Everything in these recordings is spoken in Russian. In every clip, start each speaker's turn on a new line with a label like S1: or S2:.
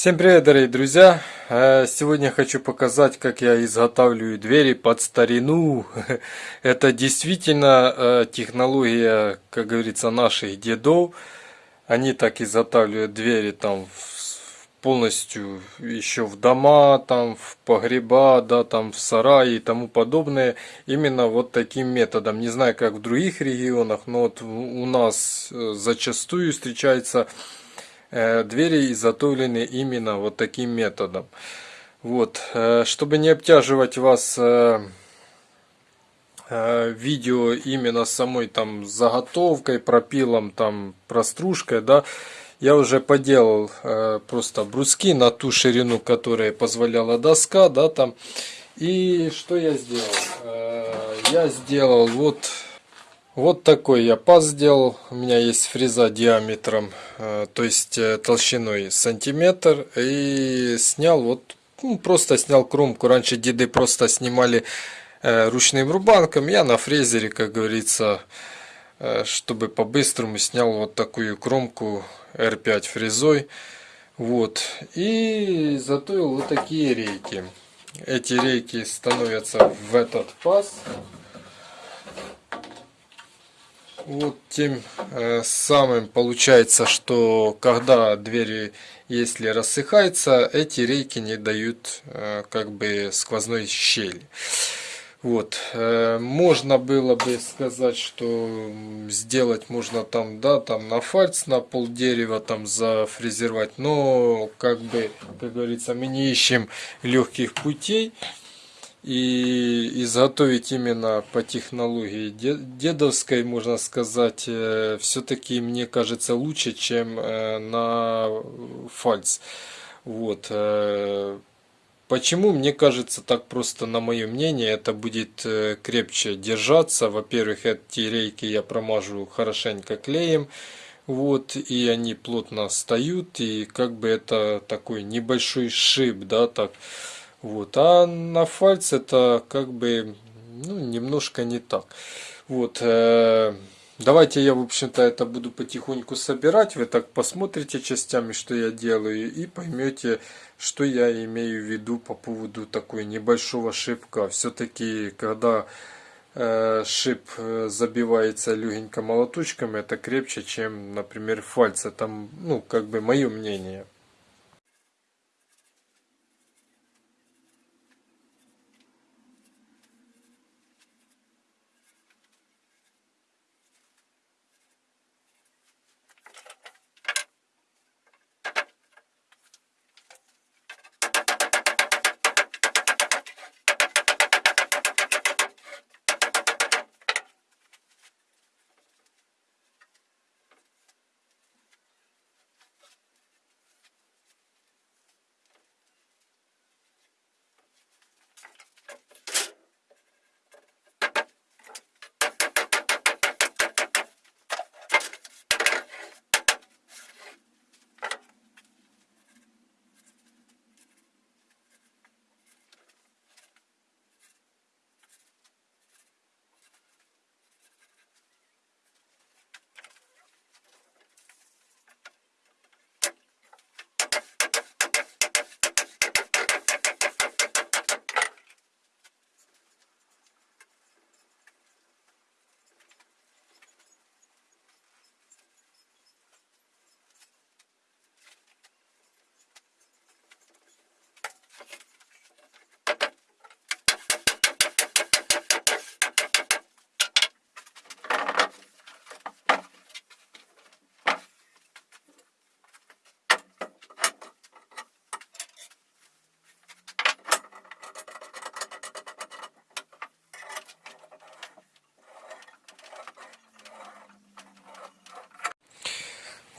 S1: Всем привет, дорогие друзья! Э, сегодня хочу показать, как я изготавливаю двери под старину. Это действительно э, технология, как говорится, наших дедов. Они так изготавливают двери там полностью еще в дома, там в погреба, да, там в сараи и тому подобное. Именно вот таким методом. Не знаю, как в других регионах, но вот у нас э, зачастую встречается двери изготовлены именно вот таким методом. Вот, э, чтобы не обтяживать вас э, видео именно самой там заготовкой, пропилом, там простружкой, да, я уже поделал просто бруски на ту ширину, которая позволяла доска, да, там. И что я сделал? я сделал вот вот такой я паз сделал. У меня есть фреза диаметром, э, то есть э, толщиной сантиметр. И снял вот, ну, просто снял кромку. Раньше деды просто снимали э, ручным рубанком. Я на фрезере, как говорится, чтобы по-быстрому снял вот такую кромку R5 фрезой. Вот. И затоил вот такие рейки. Эти рейки становятся в этот паз вот тем э, самым получается, что когда двери, если рассыхаются, эти рейки не дают э, как бы сквозной щели. Вот, э, можно было бы сказать, что сделать можно там, да, там на фальц, на пол дерева там зафрезеровать, но, как бы, как говорится, мы не ищем легких путей и изготовить именно по технологии дедовской, можно сказать, э, все-таки мне кажется лучше, чем э, на фальц. Вот. Э, почему? Мне кажется, так просто, на мое мнение, это будет крепче держаться. Во-первых, эти рейки я промажу хорошенько клеем. Вот, и они плотно встают, и как бы это такой небольшой шип, да, так. Вот. А на фальц это как бы ну, немножко не так. Вот. Э, давайте я, в общем-то, это буду потихоньку собирать. Вы так посмотрите частями, что я делаю, и поймете, что я имею в виду по поводу такой небольшого шипка. Все-таки, когда э, шип э, забивается легенько молоточком, это крепче, чем, например, фальц. Это, ну, как бы мое мнение.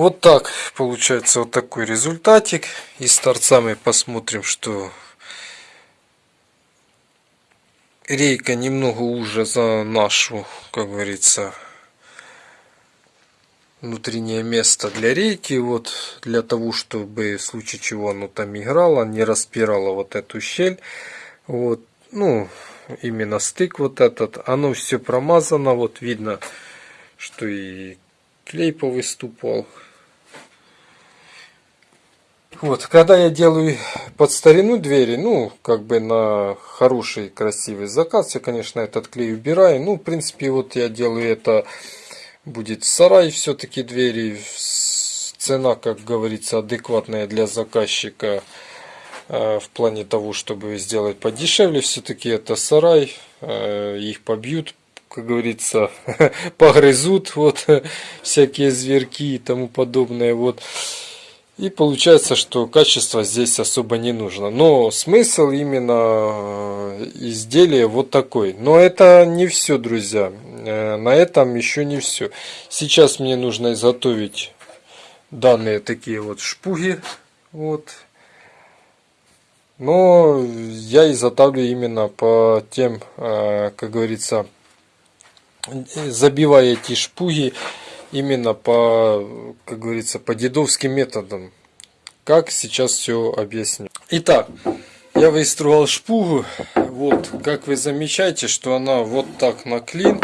S1: Вот так получается вот такой результатик. И с торцами посмотрим, что рейка немного уже за нашу, как говорится, внутреннее место для рейки. Вот для того, чтобы в случае чего оно там играло, не распирало вот эту щель. Вот, ну, именно стык вот этот. Оно все промазано. Вот видно, что и клей повыступал. Вот, когда я делаю под старину двери, ну, как бы на хороший, красивый заказ, я, конечно, этот клей убираю. Ну, в принципе, вот я делаю это, будет сарай все-таки двери. Цена, как говорится, адекватная для заказчика э, в плане того, чтобы сделать подешевле. Все-таки это сарай, э, их побьют, как говорится, погрызут, вот, всякие зверки и тому подобное, вот. И получается, что качество здесь особо не нужно. Но смысл именно э, изделия вот такой. Но это не все, друзья. Э, на этом еще не все. Сейчас мне нужно изготовить данные такие вот шпуги. Вот. Но я изготавливаю именно по тем, э, как говорится, забивая эти шпуги именно по, как говорится, по дедовским методам. Как сейчас все объясню. Итак, я выстроил шпугу. Вот, как вы замечаете, что она вот так на клин.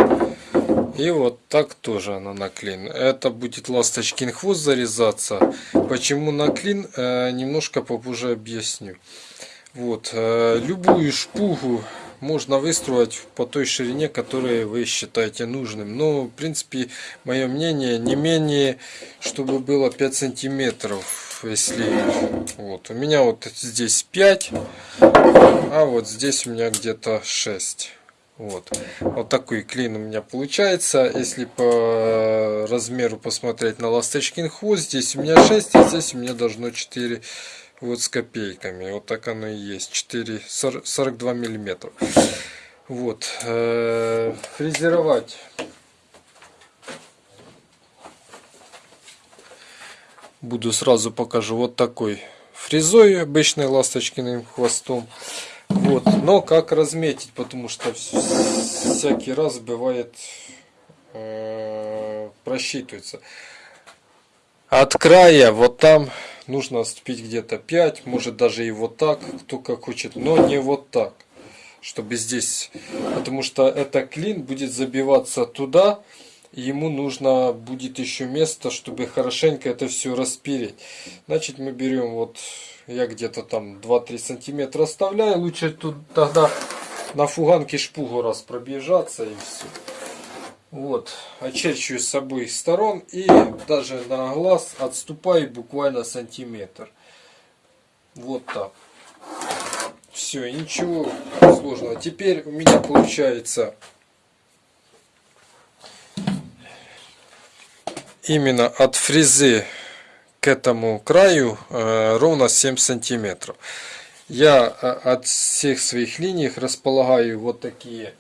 S1: И вот так тоже она на клин. Это будет ласточкин хвост зарезаться. Почему на клин, э, немножко попозже объясню. Вот, э, любую шпугу можно выстроить по той ширине, которую вы считаете нужным. Но, в принципе, мое мнение, не менее, чтобы было 5 сантиметров. Если вот у меня вот здесь 5, а вот здесь у меня где-то 6. Вот. вот такой клин у меня получается. Если по размеру посмотреть на ласточкин хвост, здесь у меня 6, а здесь у меня должно 4 вот с копейками. Вот так оно и есть. 4, 42 миллиметра. Вот. Э, фрезеровать. Буду сразу покажу вот такой фрезой обычной ласточкиным хвостом. Вот. Но как разметить, потому что всякий раз бывает э, просчитывается. От края вот там нужно отступить где-то 5, может даже и вот так, кто как хочет, но не вот так, чтобы здесь, потому что это клин будет забиваться туда, ему нужно будет еще место, чтобы хорошенько это все распереть. Значит, мы берем вот, я где-то там 2-3 сантиметра оставляю, лучше тут тогда на фуганке шпугу раз пробежаться и все. Вот, очерчиваю с обоих сторон и даже на глаз отступаю буквально сантиметр. Вот так. Все, ничего сложного. Теперь у меня получается именно от фрезы к этому краю э, ровно 7 сантиметров. Я э, от всех своих линий располагаю вот такие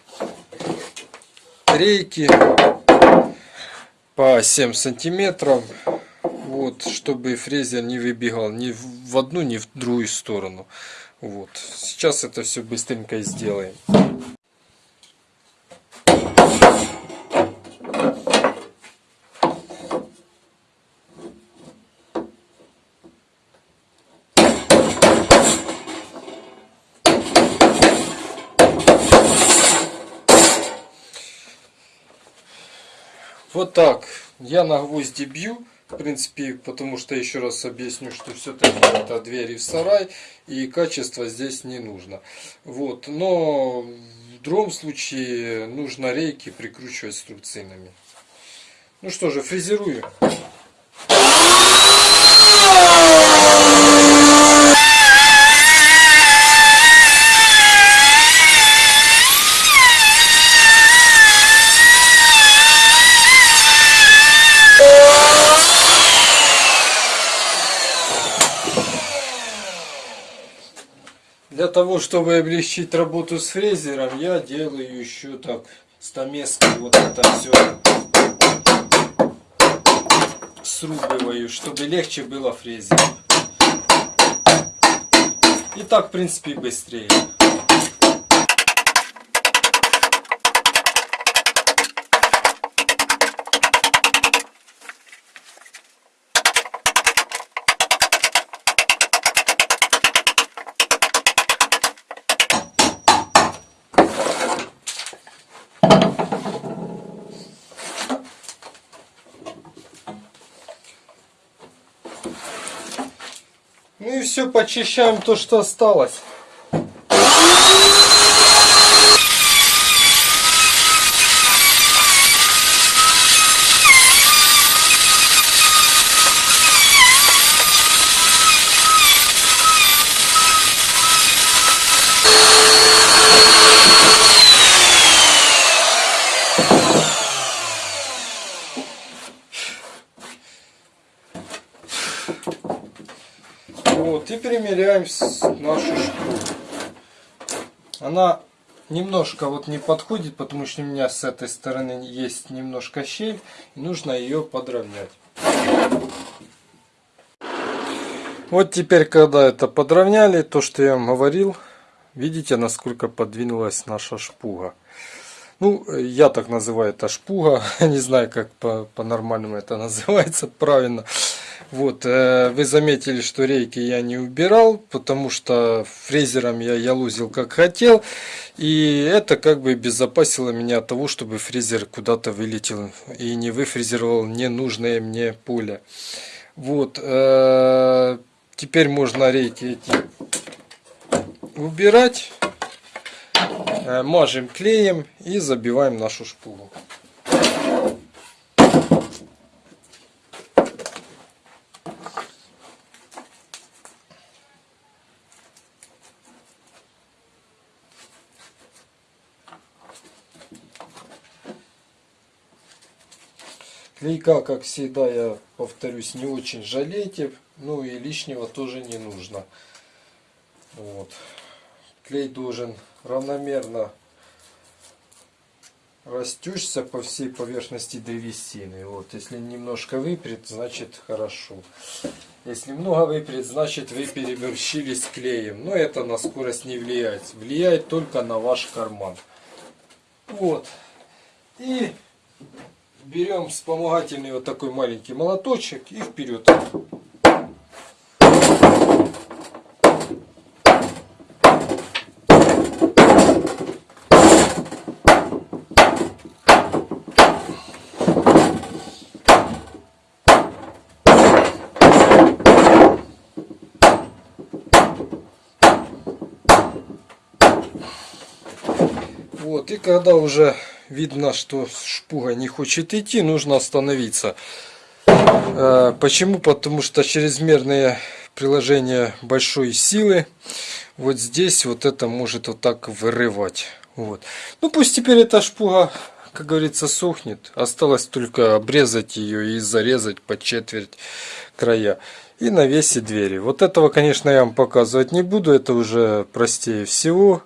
S1: рейки по 7 сантиметров вот чтобы фрезер не выбегал ни в одну ни в другую сторону. Вот. Сейчас это все быстренько сделаем Вот так. Я на гвозди бью. В принципе, потому что еще раз объясню, что все-таки это двери в сарай, и качество здесь не нужно. Вот. Но в другом случае нужно рейки прикручивать струбцинами. Ну что же, фрезерую. Для того, чтобы облегчить работу с фрезером, я делаю еще так стамеской вот это все срубываю, чтобы легче было фрезером. И так, в принципе, быстрее. Все, почищаем то, что осталось. Вот, и примеряем нашу шкуру. Она немножко вот не подходит, потому что у меня с этой стороны есть немножко щель, и нужно ее подровнять. Вот теперь, когда это подровняли, то, что я вам говорил, видите, насколько подвинулась наша шпуга. Ну, я так называю это шпуга, не знаю, как по-нормальному по это называется правильно. Вот, э, вы заметили, что рейки я не убирал, потому что фрезером я ялузил как хотел. И это как бы безопасило меня от того, чтобы фрезер куда-то вылетел и не выфрезеровал ненужное мне поле. Вот, э, теперь можно рейки эти убирать. Э, мажем клеем и забиваем нашу шпугу. Клейка, как всегда, я повторюсь, не очень жалейте. Ну и лишнего тоже не нужно. Вот. Клей должен равномерно растечься по всей поверхности древесины. Вот, если немножко выпрет, значит хорошо. Если много выпрет, значит вы переборщились клеем. Но это на скорость не влияет. Влияет только на ваш карман. Вот. И берем вспомогательный вот такой маленький молоточек и вперед. Вот, и когда уже видно, что шпуга не хочет идти, нужно остановиться. Э, почему? Потому что чрезмерное приложение большой силы вот здесь вот это может вот так вырывать. Вот. Ну пусть теперь эта шпуга, как говорится, сохнет. Осталось только обрезать ее и зарезать по четверть края. И навесить двери. Вот этого, конечно, я вам показывать не буду. Это уже простее всего.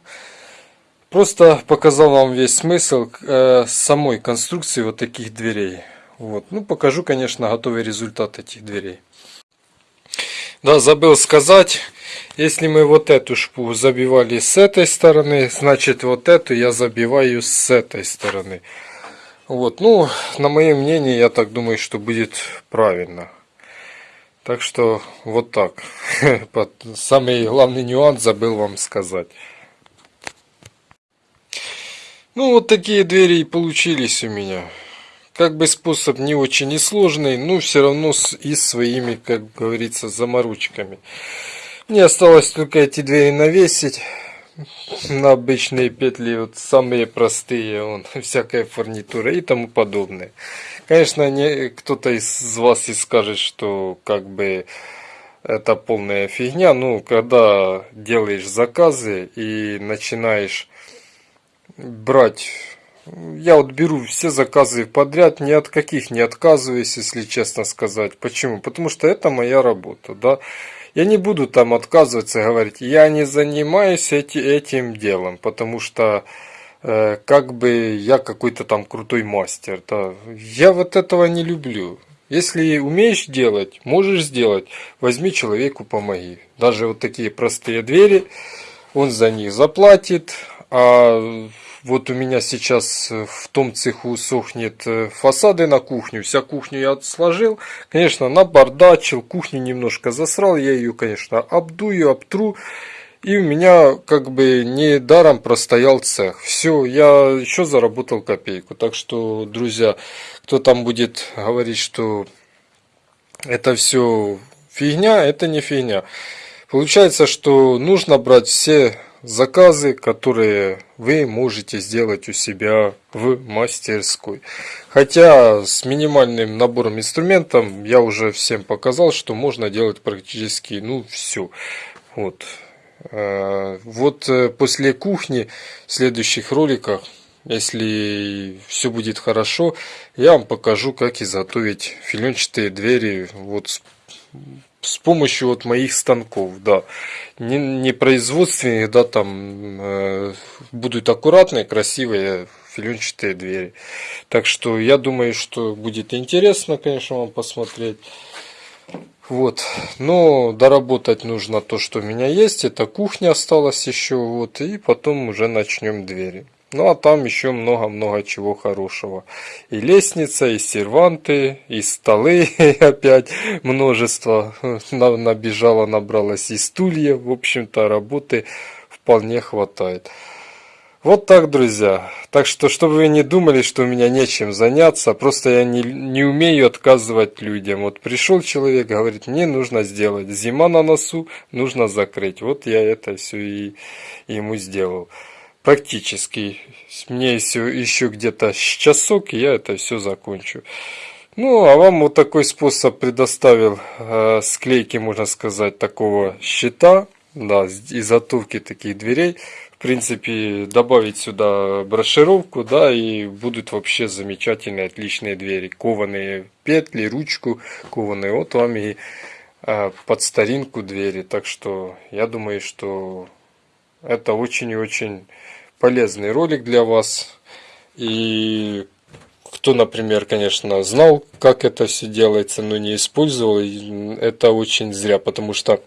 S1: Просто показал вам весь смысл э, самой конструкции вот таких дверей. Вот. Ну, покажу, конечно, готовый результат этих дверей. Да, забыл сказать, если мы вот эту шпу забивали с этой стороны, значит вот эту я забиваю с этой стороны. Вот, ну, на мое мнение, я так думаю, что будет правильно. Так что вот так. Самый главный нюанс забыл вам сказать. Ну вот такие двери и получились у меня. Как бы способ не очень несложный, но все равно с, и своими, как говорится, заморочками. Мне осталось только эти двери навесить на обычные петли, вот самые простые, вон, всякая фурнитура и тому подобное. Конечно, не кто-то из вас и скажет, что как бы это полная фигня, ну, когда делаешь заказы и начинаешь брать. Я вот беру все заказы подряд, ни от каких не отказываюсь, если честно сказать. Почему? Потому что это моя работа, да. Я не буду там отказываться говорить, я не занимаюсь эти, этим делом, потому что э, как бы я какой-то там крутой мастер, да. Я вот этого не люблю. Если умеешь делать, можешь сделать, возьми человеку, помоги. Даже вот такие простые двери, он за них заплатит, а вот у меня сейчас э, в том цеху сохнет э, фасады на кухню. Вся кухню я сложил. Конечно, набардачил, кухню немножко засрал. Я ее, конечно, обдую, обтру. И у меня как бы не даром простоял цех. Все, я еще заработал копейку. Так что, друзья, кто там будет говорить, что это все фигня, это не фигня. Получается, что нужно брать все заказы, которые вы можете сделать у себя в мастерской. Хотя с минимальным набором инструментов я уже всем показал, что можно делать практически ну все. Вот. Э, вот э, после кухни в следующих роликах, если все будет хорошо, я вам покажу, как изготовить филенчатые двери вот с помощью вот моих станков, да, не, не производственных, да, там э, будут аккуратные, красивые филенчатые двери. Так что я думаю, что будет интересно, конечно, вам посмотреть. Вот, но доработать нужно то, что у меня есть. Это кухня осталась еще, вот, и потом уже начнем двери. Ну а там еще много-много чего хорошего. И лестница, и серванты, и столы опять множество набежало, набралось, и стулья. В общем-то работы вполне хватает. Вот так, друзья. Так что, чтобы вы не думали, что у меня нечем заняться, просто я не, не умею отказывать людям. Вот пришел человек, говорит, мне нужно сделать. Зима на носу, нужно закрыть. Вот я это все и ему сделал практически. Мне еще, еще где-то часок, и я это все закончу. Ну, а вам вот такой способ предоставил э, склейки, можно сказать, такого щита, да, изготовки таких дверей. В принципе, добавить сюда брошировку, да, и будут вообще замечательные, отличные двери. Кованые петли, ручку кованые, вот вам и э, под старинку двери. Так что, я думаю, что это очень и очень полезный ролик для вас. И кто, например, конечно, знал, как это все делается, но не использовал, это очень зря, потому что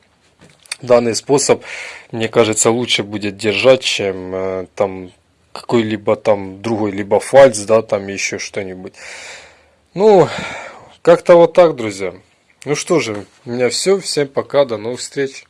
S1: данный способ, мне кажется, лучше будет держать, чем э, там какой-либо там другой, либо фальц, да, там еще что-нибудь. Ну, как-то вот так, друзья. Ну что же, у меня все. Всем пока, до новых встреч.